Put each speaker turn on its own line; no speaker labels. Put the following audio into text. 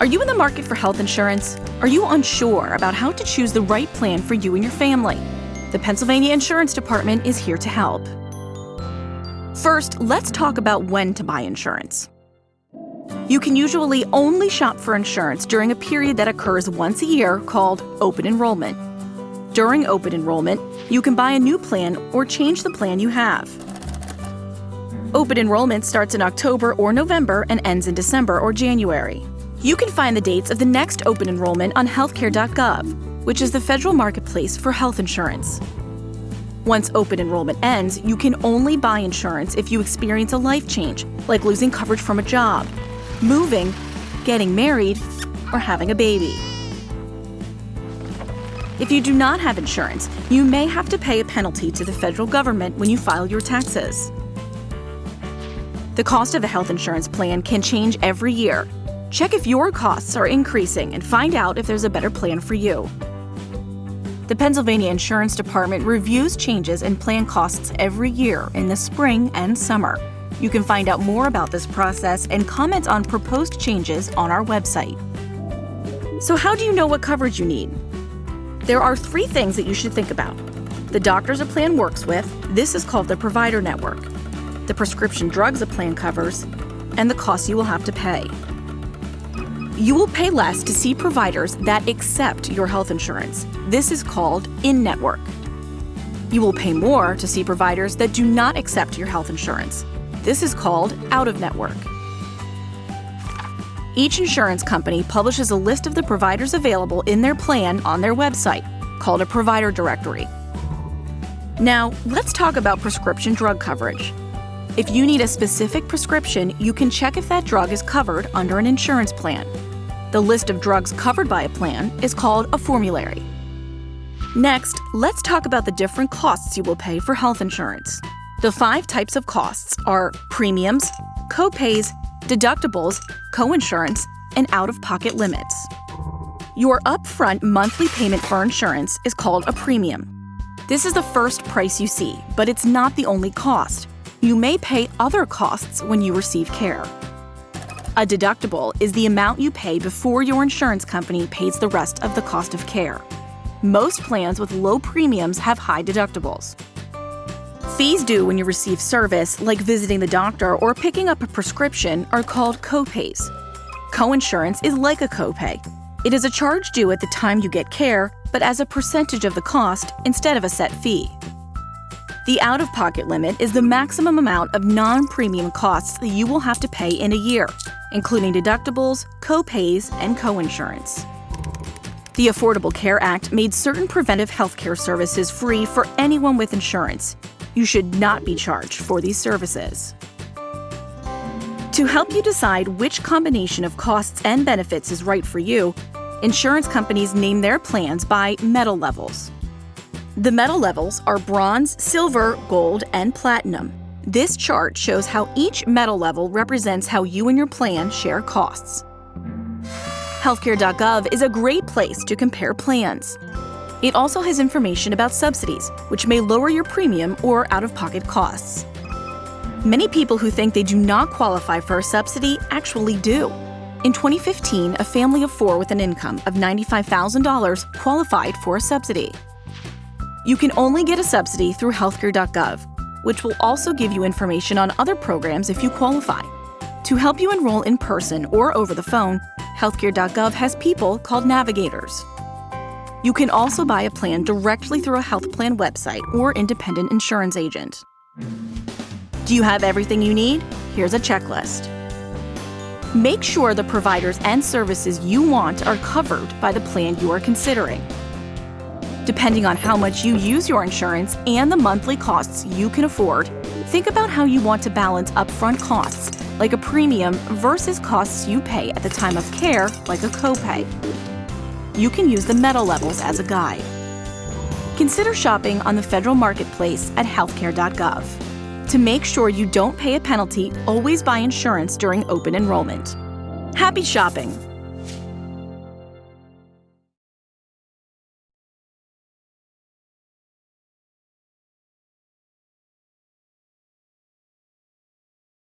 Are you in the market for health insurance? Are you unsure about how to choose the right plan for you and your family? The Pennsylvania Insurance Department is here to help. First, let's talk about when to buy insurance. You can usually only shop for insurance during a period that occurs once a year called open enrollment. During open enrollment, you can buy a new plan or change the plan you have. Open enrollment starts in October or November and ends in December or January. You can find the dates of the next open enrollment on healthcare.gov, which is the federal marketplace for health insurance. Once open enrollment ends, you can only buy insurance if you experience a life change, like losing coverage from a job, moving, getting married, or having a baby. If you do not have insurance, you may have to pay a penalty to the federal government when you file your taxes. The cost of a health insurance plan can change every year. Check if your costs are increasing and find out if there's a better plan for you. The Pennsylvania Insurance Department reviews changes in plan costs every year in the spring and summer. You can find out more about this process and comment on proposed changes on our website. So, how do you know what coverage you need? There are three things that you should think about. The doctors a plan works with, this is called the provider network the prescription drugs a plan covers, and the costs you will have to pay. You will pay less to see providers that accept your health insurance. This is called in network. You will pay more to see providers that do not accept your health insurance. This is called out of network. Each insurance company publishes a list of the providers available in their plan on their website, called a provider directory. Now, let's talk about prescription drug coverage. If you need a specific prescription, you can check if that drug is covered under an insurance plan. The list of drugs covered by a plan is called a formulary. Next, let's talk about the different costs you will pay for health insurance. The five types of costs are premiums, copays, deductibles, coinsurance, and out of pocket limits. Your upfront monthly payment for insurance is called a premium. This is the first price you see, but it's not the only cost you may pay other costs when you receive care. A deductible is the amount you pay before your insurance company pays the rest of the cost of care. Most plans with low premiums have high deductibles. Fees due when you receive service, like visiting the doctor or picking up a prescription, are called copays. Coinsurance is like a copay. It is a charge due at the time you get care, but as a percentage of the cost instead of a set fee. The out of pocket limit is the maximum amount of non premium costs that you will have to pay in a year, including deductibles, co-pays, and co-insurance. The Affordable Care Act made certain preventive health care services free for anyone with insurance. You should not be charged for these services. To help you decide which combination of costs and benefits is right for you, insurance companies name their plans by metal levels. The metal levels are bronze, silver, gold, and platinum. This chart shows how each metal level represents how you and your plan share costs. Healthcare.gov is a great place to compare plans. It also has information about subsidies, which may lower your premium or out of pocket costs. Many people who think they do not qualify for a subsidy actually do. In 2015, a family of four with an income of $95,000 qualified for a subsidy. You can only get a subsidy through healthcare.gov, which will also give you information on other programs if you qualify. To help you enroll in person or over the phone, healthcare.gov has people called navigators. You can also buy a plan directly through a health plan website or independent insurance agent. Do you have everything you need? Here's a checklist. Make sure the providers and services you want are covered by the plan you are considering. Depending on how much you use your insurance and the monthly costs you can afford, think about how you want to balance upfront costs, like a premium, versus costs you pay at the time of care, like a copay. You can use the metal levels as a guide. Consider shopping on the federal marketplace at healthcare.gov. To make sure you don't pay a penalty, always buy insurance during open enrollment. Happy shopping!